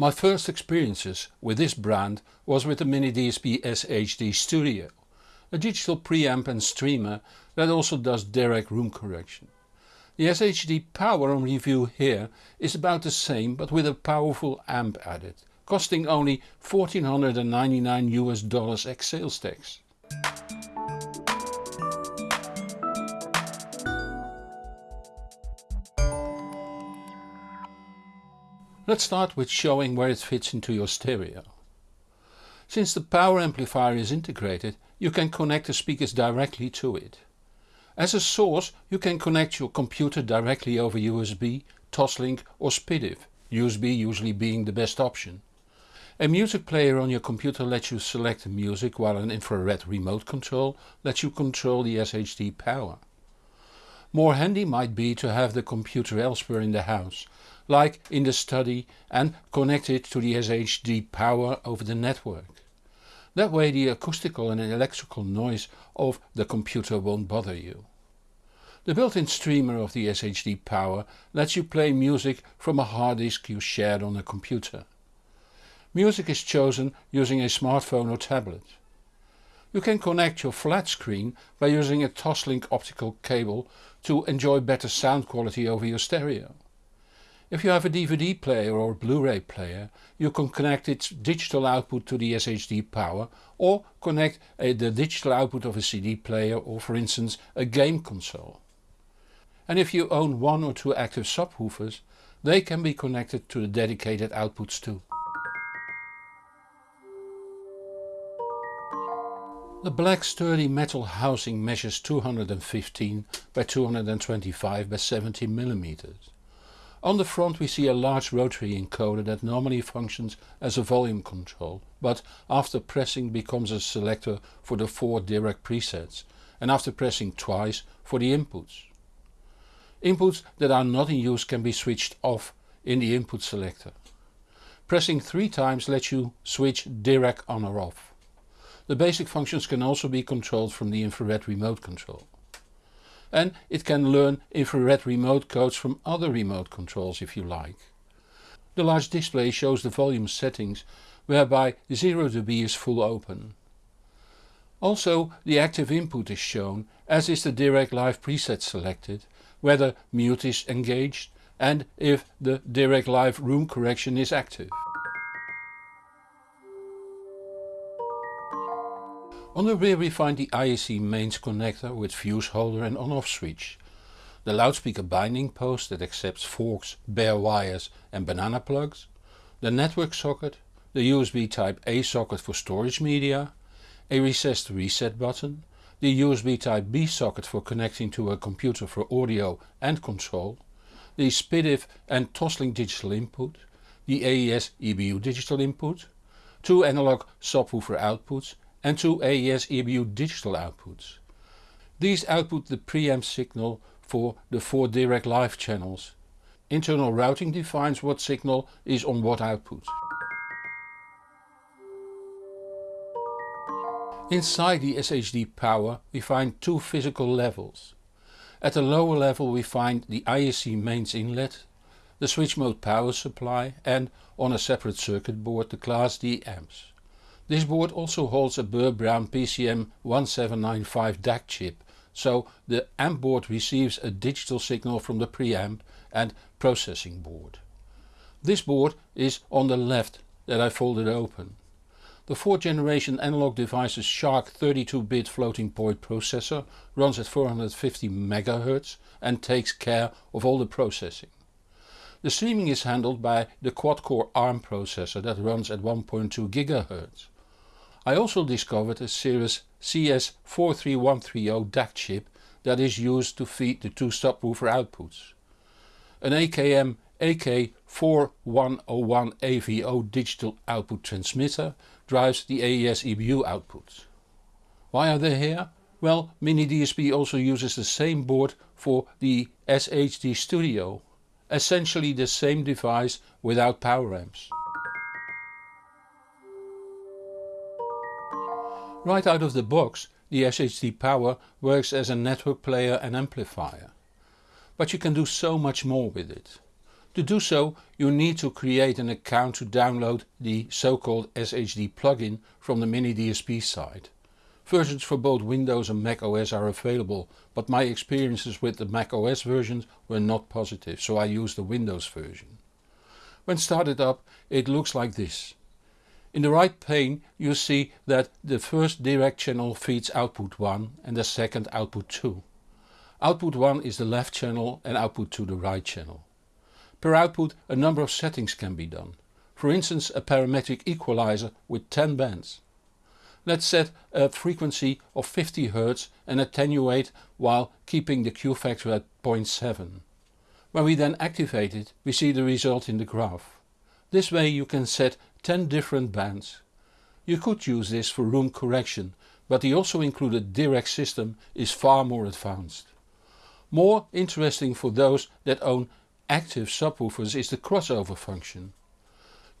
My first experiences with this brand was with the Mini DSP SHD Studio, a digital preamp and streamer that also does Dirac room correction. The SHD power on review here is about the same but with a powerful amp added, costing only 1499 US dollars ex sales tax. Let's start with showing where it fits into your stereo. Since the power amplifier is integrated you can connect the speakers directly to it. As a source you can connect your computer directly over USB, Toslink or SPDIF, USB usually being the best option. A music player on your computer lets you select the music while an infrared remote control lets you control the SHD power. More handy might be to have the computer elsewhere in the house like in the study and connect it to the SHD power over the network. That way the acoustical and electrical noise of the computer won't bother you. The built-in streamer of the SHD power lets you play music from a hard disk you shared on a computer. Music is chosen using a smartphone or tablet. You can connect your flat screen by using a Toslink optical cable to enjoy better sound quality over your stereo. If you have a DVD player or Blu-ray player you can connect its digital output to the SHD power or connect a, the digital output of a CD player or for instance a game console. And if you own one or two active subwoofers they can be connected to the dedicated outputs too. The black sturdy metal housing measures 215 by 225 by 70 millimeters. On the front we see a large rotary encoder that normally functions as a volume control, but after pressing becomes a selector for the four Dirac presets and after pressing twice for the inputs. Inputs that are not in use can be switched off in the input selector. Pressing three times lets you switch Dirac on or off. The basic functions can also be controlled from the infrared remote control and it can learn infrared remote codes from other remote controls if you like. The large display shows the volume settings whereby 0 dB is full open. Also the active input is shown as is the Dirac Live preset selected, whether mute is engaged and if the Dirac Live room correction is active. On the rear we find the IEC mains connector with fuse holder and on-off switch, the loudspeaker binding post that accepts forks, bare wires and banana plugs, the network socket, the USB type A socket for storage media, a recessed reset button, the USB type B socket for connecting to a computer for audio and control, the SPDIF and Toslink digital input, the AES EBU digital input, two analog subwoofer outputs and two AES EBU digital outputs. These output the preamp signal for the four Dirac Live channels. Internal routing defines what signal is on what output. Inside the SHD power we find two physical levels. At the lower level we find the IEC mains inlet, the switch mode power supply and on a separate circuit board the class D amps. This board also holds a Burr Brown PCM1795 DAC chip, so the amp board receives a digital signal from the preamp and processing board. This board is on the left that I folded open. The 4th generation Analog Devices SHARC 32-bit floating point processor runs at 450 MHz and takes care of all the processing. The streaming is handled by the quad-core ARM processor that runs at 1.2 GHz. I also discovered a Cirrus CS43130 DAC chip that is used to feed the two subwoofer outputs. An AKM AK4101 AVO digital output transmitter drives the AES EBU outputs. Why are they here? Well, Mini DSP also uses the same board for the SHD Studio, essentially the same device without power amps. Right out of the box the SHD Power works as a network player and amplifier. But you can do so much more with it. To do so you need to create an account to download the so-called SHD plugin from the Mini DSP site. Versions for both Windows and Mac OS are available but my experiences with the Mac OS versions were not positive so I used the Windows version. When started up it looks like this. In the right pane you see that the first Dirac channel feeds output 1 and the second output 2. Output 1 is the left channel and output 2 the right channel. Per output a number of settings can be done. For instance a parametric equalizer with 10 bands. Let's set a frequency of 50 Hz and attenuate while keeping the Q factor at 0.7. When we then activate it we see the result in the graph. This way you can set 10 different bands. You could use this for room correction but the also included Dirac system is far more advanced. More interesting for those that own active subwoofers is the crossover function.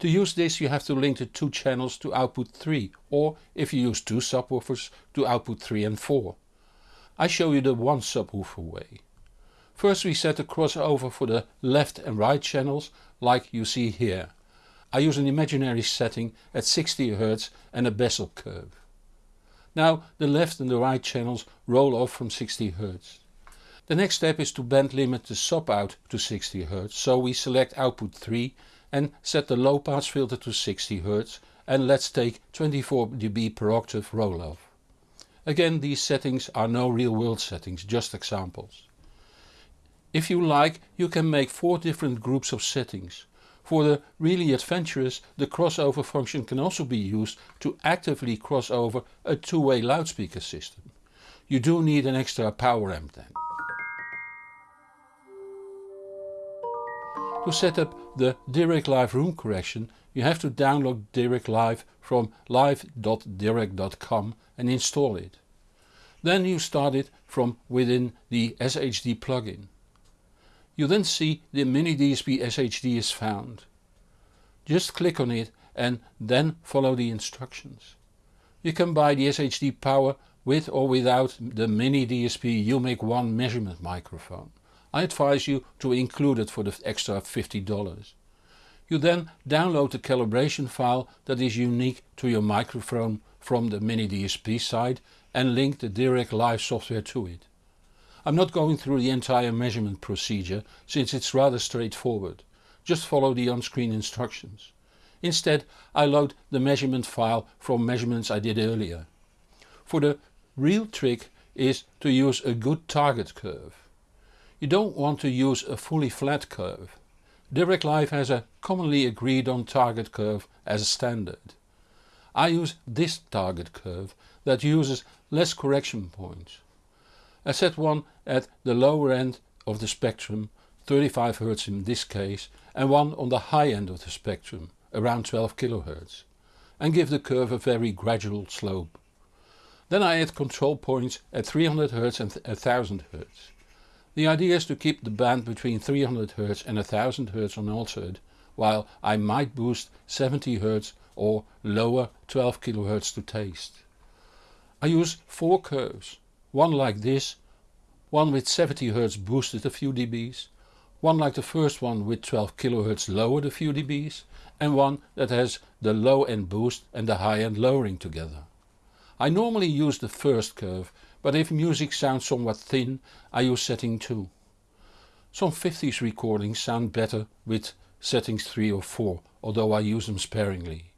To use this you have to link the two channels to output 3 or if you use two subwoofers to output 3 and 4. I show you the one subwoofer way. First we set the crossover for the left and right channels like you see here. I use an imaginary setting at 60 Hz and a Bessel curve. Now the left and the right channels roll off from 60 Hz. The next step is to band limit the sub out to 60 Hz so we select output 3 and set the low pass filter to 60 Hz and let's take 24 dB per octave roll off. Again these settings are no real world settings, just examples. If you like you can make 4 different groups of settings. For the really adventurous the crossover function can also be used to actively cross over a two-way loudspeaker system. You do need an extra power amp then. To set up the Dirac Live room correction you have to download Dirac Live from live.dirac.com and install it. Then you start it from within the SHD plugin. You then see the Mini DSP SHD is found. Just click on it and then follow the instructions. You can buy the SHD power with or without the Mini DSP UMIK 1 measurement microphone. I advise you to include it for the extra $50. You then download the calibration file that is unique to your microphone from the Mini DSP site and link the Dirac Live software to it. I'm not going through the entire measurement procedure since it's rather straightforward. Just follow the on-screen instructions. Instead I load the measurement file from measurements I did earlier. For the real trick is to use a good target curve. You don't want to use a fully flat curve. Dirac Live has a commonly agreed on target curve as a standard. I use this target curve that uses less correction points. I set one at the lower end of the spectrum 35 Hz in this case and one on the high end of the spectrum around 12 kHz and give the curve a very gradual slope. Then I add control points at 300 Hz and 1000 Hz. The idea is to keep the band between 300 Hz and 1000 Hz unaltered, while I might boost 70 Hz or lower 12 kHz to taste. I use 4 curves, one like this, one with 70 Hz boosted a few dBs, one like the first one with 12 kHz lowered a few dBs and one that has the low end boost and the high end lowering together. I normally use the first curve but if music sounds somewhat thin I use setting 2. Some 50s recordings sound better with settings 3 or 4 although I use them sparingly.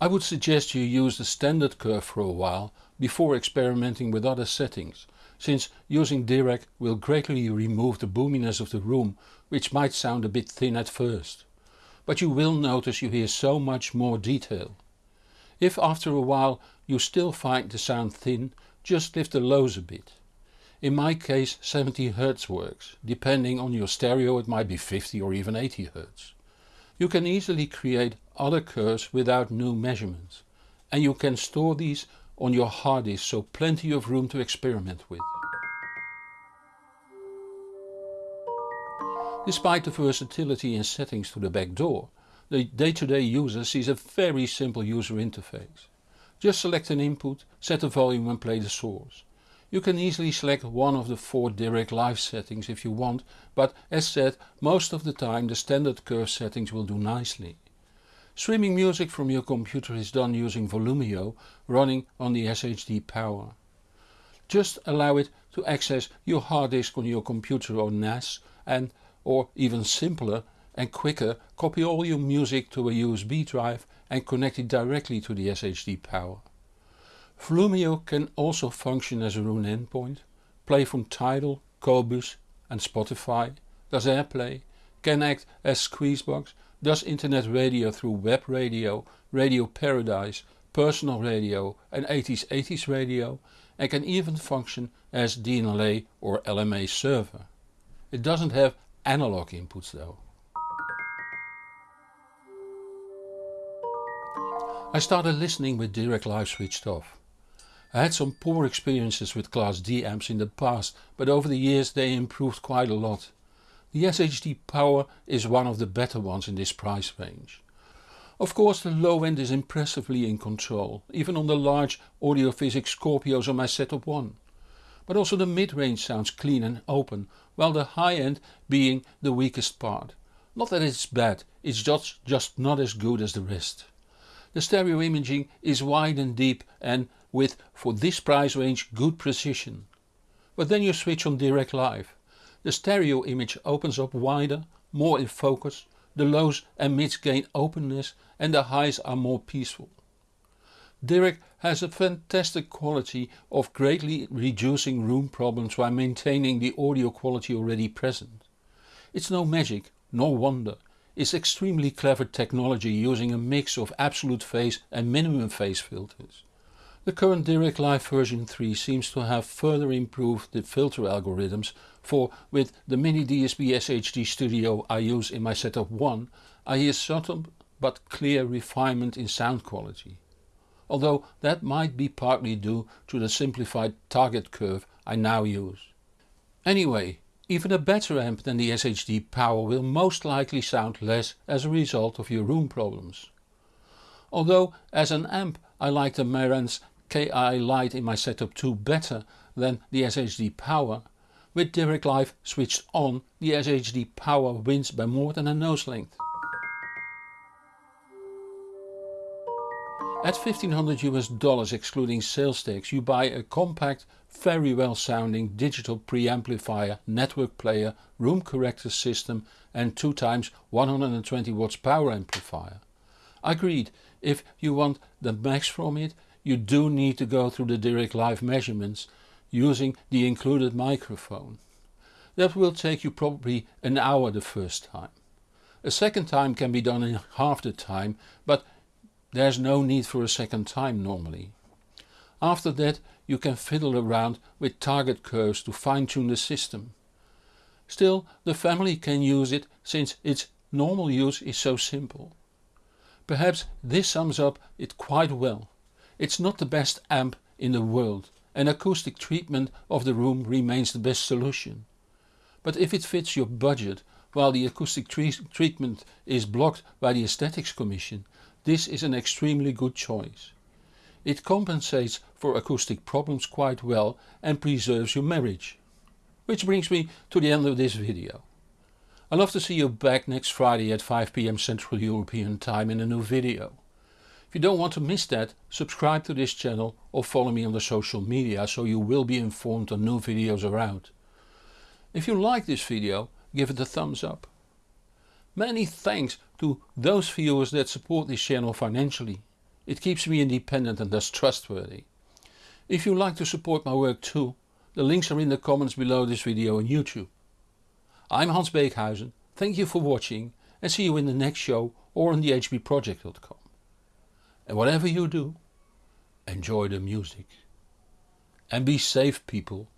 I would suggest you use the standard curve for a while before experimenting with other settings since using Dirac will greatly remove the boominess of the room which might sound a bit thin at first. But you will notice you hear so much more detail. If after a while you still find the sound thin just lift the lows a bit. In my case 70 Hz works, depending on your stereo it might be 50 or even 80 Hz. You can easily create other curves without new measurements and you can store these on your hard disk so plenty of room to experiment with. Despite the versatility in settings to the back door, the day-to-day -day user sees a very simple user interface. Just select an input, set the volume and play the source. You can easily select one of the four Dirac Live settings if you want, but as said, most of the time the standard curve settings will do nicely. Streaming music from your computer is done using Volumio running on the SHD power. Just allow it to access your hard disk on your computer or NAS and or even simpler and quicker copy all your music to a USB drive and connect it directly to the SHD power. Volumio can also function as a Roon endpoint, play from Tidal, Qobuz and Spotify, does AirPlay, can act as Squeezebox, does internet radio through web radio, radio paradise, personal radio and 80s 80s radio and can even function as DLNA or LMA server. It doesn't have analog inputs though. I started listening with Dirac Live switched off. I had some poor experiences with Class D amps in the past, but over the years they improved quite a lot. The SHD Power is one of the better ones in this price range. Of course the low end is impressively in control, even on the large Audiophysics Scorpios on my setup 1. But also the mid-range sounds clean and open, while the high end being the weakest part. Not that it's bad, it's just, just not as good as the rest. The stereo imaging is wide and deep and with for this price range good precision. But then you switch on Dirac Live. The stereo image opens up wider, more in focus, the lows and mids gain openness and the highs are more peaceful. Dirac has a fantastic quality of greatly reducing room problems while maintaining the audio quality already present. It's no magic nor wonder, it's extremely clever technology using a mix of absolute phase and minimum phase filters. The current Dirac Live version 3 seems to have further improved the filter algorithms for with the Mini DSP SHD Studio I use in my setup 1 I hear subtle but clear refinement in sound quality. Although that might be partly due to the simplified target curve I now use. Anyway, even a better amp than the SHD Power will most likely sound less as a result of your room problems. Although as an amp I like the Marantz KI Lite in my setup 2 better than the SHD Power, with Dirac Live switched on the SHD Power wins by more than a nose length. At 1500 US dollars excluding sales tax you buy a compact, very well sounding digital preamplifier, network player, room corrector system and 2 times 120 watts power amplifier. Agreed, if you want the max from it you do need to go through the Dirac Live measurements using the included microphone. That will take you probably an hour the first time. A second time can be done in half the time but there's no need for a second time normally. After that you can fiddle around with target curves to fine tune the system. Still the family can use it since its normal use is so simple. Perhaps this sums up it quite well. It's not the best amp in the world and acoustic treatment of the room remains the best solution. But if it fits your budget while the acoustic treatment is blocked by the Aesthetics Commission, this is an extremely good choice. It compensates for acoustic problems quite well and preserves your marriage. Which brings me to the end of this video. I love to see you back next Friday at 5pm Central European time in a new video. If you don't want to miss that, subscribe to this channel or follow me on the social media so you will be informed on new videos around. If you like this video, give it a thumbs up. Many thanks to those viewers that support this channel financially. It keeps me independent and thus trustworthy. If you like to support my work too, the links are in the comments below this video on YouTube. I'm Hans Beekhuyzen, thank you for watching and see you in the next show or on thehbproject.com. And whatever you do, enjoy the music. And be safe people.